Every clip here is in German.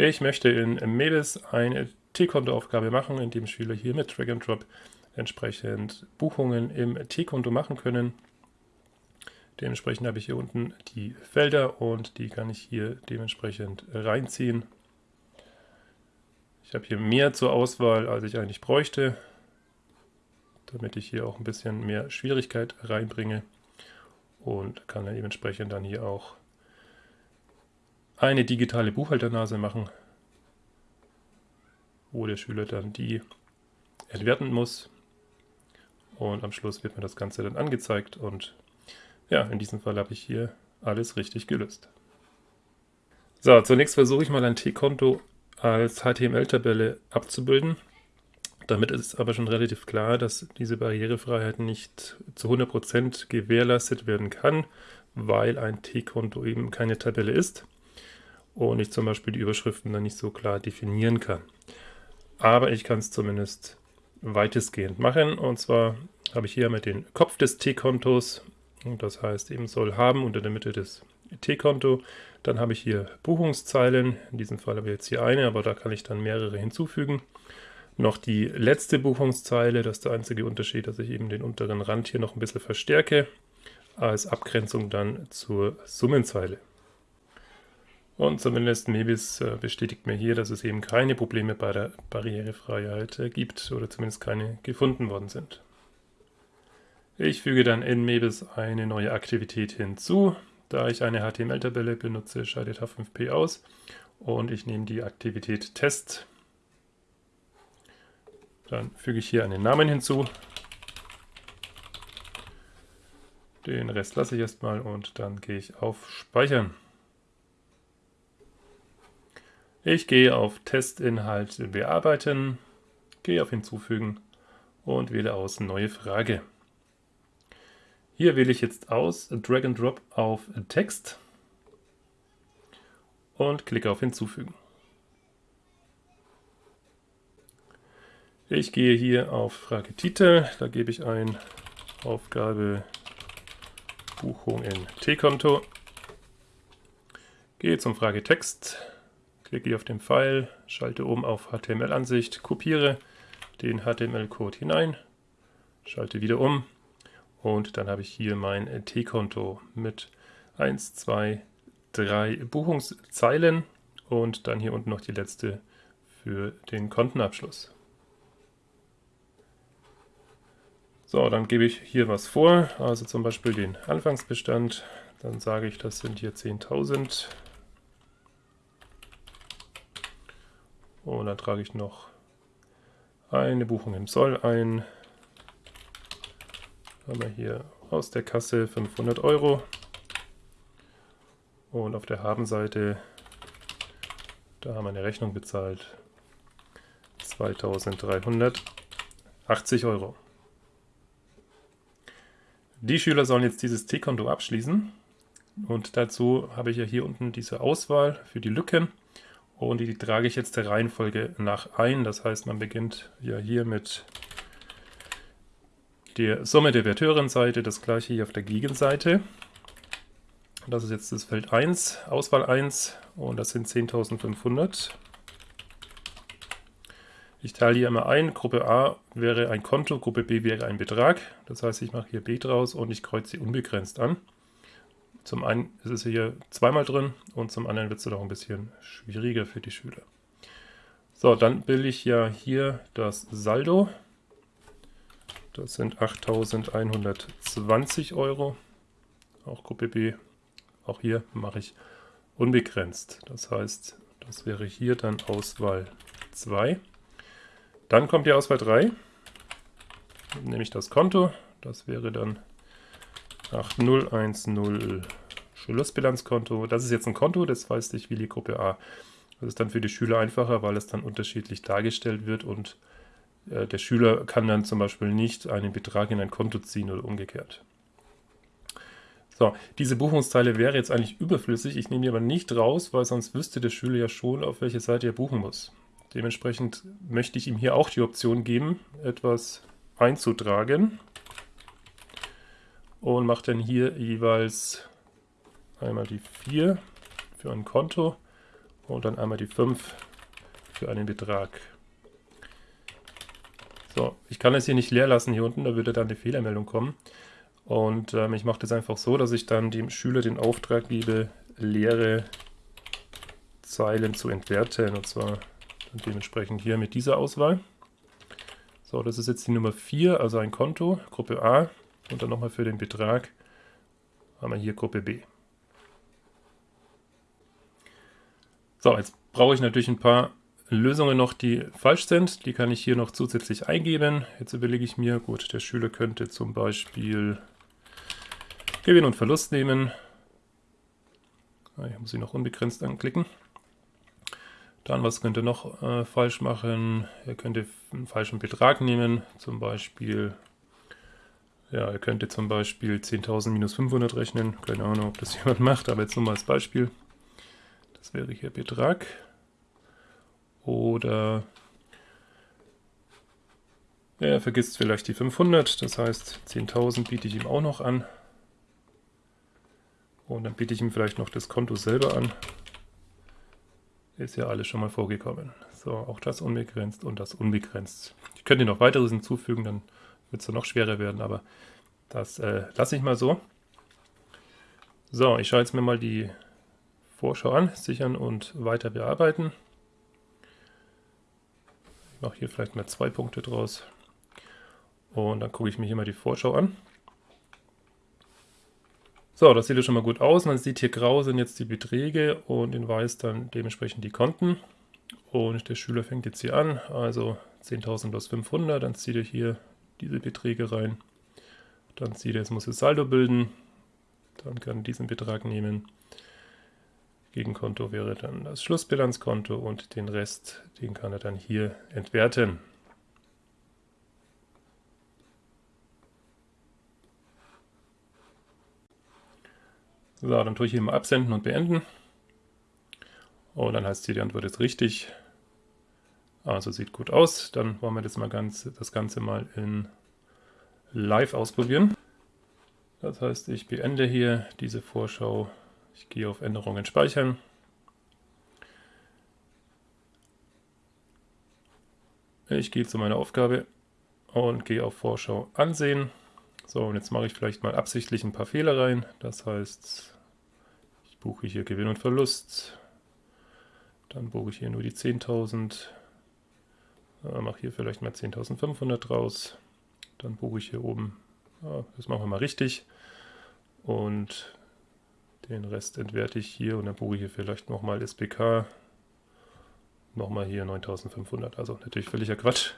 Ich möchte in Mebis eine T-Konto-Aufgabe machen, in dem Schüler hier mit Drag and Drop entsprechend Buchungen im T-Konto machen können. Dementsprechend habe ich hier unten die Felder und die kann ich hier dementsprechend reinziehen. Ich habe hier mehr zur Auswahl, als ich eigentlich bräuchte, damit ich hier auch ein bisschen mehr Schwierigkeit reinbringe und kann dann dementsprechend dann hier auch eine digitale Buchhalternase machen, wo der Schüler dann die entwerten muss. Und am Schluss wird mir das Ganze dann angezeigt und ja, in diesem Fall habe ich hier alles richtig gelöst. So, zunächst versuche ich mal ein T-Konto als HTML-Tabelle abzubilden. Damit ist aber schon relativ klar, dass diese Barrierefreiheit nicht zu 100% gewährleistet werden kann, weil ein T-Konto eben keine Tabelle ist und ich zum Beispiel die Überschriften dann nicht so klar definieren kann. Aber ich kann es zumindest weitestgehend machen. Und zwar habe ich hier mit den Kopf des T-Kontos, das heißt eben soll haben unter der Mitte des T-Konto. Dann habe ich hier Buchungszeilen, in diesem Fall habe ich jetzt hier eine, aber da kann ich dann mehrere hinzufügen. Noch die letzte Buchungszeile, das ist der einzige Unterschied, dass ich eben den unteren Rand hier noch ein bisschen verstärke, als Abgrenzung dann zur Summenzeile. Und zumindest Mebis äh, bestätigt mir hier, dass es eben keine Probleme bei der Barrierefreiheit äh, gibt oder zumindest keine gefunden worden sind. Ich füge dann in Mebis eine neue Aktivität hinzu. Da ich eine HTML-Tabelle benutze, schaltet H5P aus und ich nehme die Aktivität Test. Dann füge ich hier einen Namen hinzu. Den Rest lasse ich erstmal und dann gehe ich auf Speichern. Ich gehe auf Testinhalt bearbeiten, gehe auf Hinzufügen und wähle aus Neue Frage. Hier wähle ich jetzt aus Drag and Drop auf Text und klicke auf Hinzufügen. Ich gehe hier auf Fragetitel, da gebe ich ein Aufgabe Buchung in T-Konto, gehe zum Fragetext, klicke hier auf den Pfeil, schalte oben auf HTML-Ansicht, kopiere den HTML-Code hinein, schalte wieder um und dann habe ich hier mein T-Konto mit 1, 2, 3 Buchungszeilen und dann hier unten noch die letzte für den Kontenabschluss. So, dann gebe ich hier was vor, also zum Beispiel den Anfangsbestand. Dann sage ich, das sind hier 10.000 Und dann trage ich noch eine Buchung im Soll ein. Haben wir hier aus der Kasse 500 Euro. Und auf der Habenseite, da haben wir eine Rechnung bezahlt. 2380 Euro. Die Schüler sollen jetzt dieses T-Konto abschließen. Und dazu habe ich ja hier unten diese Auswahl für die Lücken und die trage ich jetzt der Reihenfolge nach ein. Das heißt, man beginnt ja hier mit der Summe der Verteurenseite, das gleiche hier auf der Gegenseite. Das ist jetzt das Feld 1, Auswahl 1 und das sind 10.500. Ich teile hier immer ein, Gruppe A wäre ein Konto, Gruppe B wäre ein Betrag. Das heißt, ich mache hier B draus und ich kreuze sie unbegrenzt an. Zum einen ist es hier zweimal drin und zum anderen wird es noch ein bisschen schwieriger für die Schüler. So, dann bilde ich ja hier das Saldo. Das sind 8.120 Euro. Auch Gruppe B. Auch hier mache ich unbegrenzt. Das heißt, das wäre hier dann Auswahl 2. Dann kommt die Auswahl 3. Nehme ich das Konto. Das wäre dann 8010 Schlussbilanzkonto. Das ist jetzt ein Konto, das weiß ich wie die Gruppe A. Das ist dann für die Schüler einfacher, weil es dann unterschiedlich dargestellt wird und äh, der Schüler kann dann zum Beispiel nicht einen Betrag in ein Konto ziehen oder umgekehrt. So, diese Buchungsteile wäre jetzt eigentlich überflüssig. Ich nehme die aber nicht raus, weil sonst wüsste der Schüler ja schon, auf welche Seite er buchen muss. Dementsprechend möchte ich ihm hier auch die Option geben, etwas einzutragen und mache dann hier jeweils einmal die 4 für ein Konto und dann einmal die 5 für einen Betrag. So, ich kann es hier nicht leer lassen hier unten, da würde dann eine Fehlermeldung kommen. Und ähm, ich mache das einfach so, dass ich dann dem Schüler den Auftrag gebe, leere Zeilen zu entwerten. Und zwar dementsprechend hier mit dieser Auswahl. So, das ist jetzt die Nummer 4, also ein Konto, Gruppe A. Und dann nochmal für den Betrag haben wir hier Gruppe B. So, jetzt brauche ich natürlich ein paar Lösungen noch, die falsch sind. Die kann ich hier noch zusätzlich eingeben. Jetzt überlege ich mir, gut, der Schüler könnte zum Beispiel Gewinn und Verlust nehmen. Ah, hier muss ich noch unbegrenzt anklicken. Dann, was könnte noch äh, falsch machen? Er könnte einen falschen Betrag nehmen, zum Beispiel, ja, er könnte zum Beispiel 10.000 minus 500 rechnen. Keine Ahnung, ob das jemand macht, aber jetzt nur mal als Beispiel. Das wäre hier Betrag. Oder er vergisst vielleicht die 500, das heißt 10.000 biete ich ihm auch noch an. Und dann biete ich ihm vielleicht noch das Konto selber an. Ist ja alles schon mal vorgekommen. So, auch das unbegrenzt und das unbegrenzt. Ich könnte noch weiteres hinzufügen, dann wird es noch schwerer werden, aber das äh, lasse ich mal so. So, ich schaue jetzt mir mal die Vorschau an, sichern und weiter bearbeiten. Ich mache hier vielleicht mal zwei Punkte draus. Und dann gucke ich mir hier mal die Vorschau an. So, das sieht ja schon mal gut aus. Man sieht hier grau sind jetzt die Beträge und in weiß dann dementsprechend die Konten. Und der Schüler fängt jetzt hier an, also 10.000 plus 500, dann zieht er hier diese Beträge rein. Dann zieht er, jetzt muss er Saldo bilden, dann kann er diesen Betrag nehmen. Gegenkonto wäre dann das Schlussbilanzkonto und den Rest, den kann er dann hier entwerten. So, dann tue ich hier mal absenden und beenden. Und dann heißt hier, die Antwort ist richtig. Also sieht gut aus. Dann wollen wir das, mal ganz, das Ganze mal in Live ausprobieren. Das heißt, ich beende hier diese Vorschau. Ich gehe auf Änderungen speichern. Ich gehe zu meiner Aufgabe und gehe auf Vorschau ansehen. So, und jetzt mache ich vielleicht mal absichtlich ein paar Fehler rein. Das heißt, ich buche hier Gewinn und Verlust. Dann buche ich hier nur die 10.000. Äh, mache hier vielleicht mal 10.500 draus. Dann buche ich hier oben, ja, das machen wir mal richtig. Und den Rest entwerte ich hier und dann buche ich hier vielleicht nochmal SBK. Nochmal hier 9.500. Also natürlich völliger Quatsch.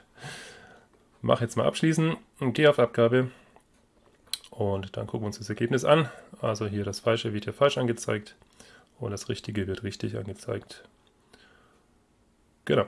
Mache jetzt mal abschließen und gehe auf Abgabe. Und dann gucken wir uns das Ergebnis an. Also hier das Falsche wird hier falsch angezeigt und das Richtige wird richtig angezeigt. Genau.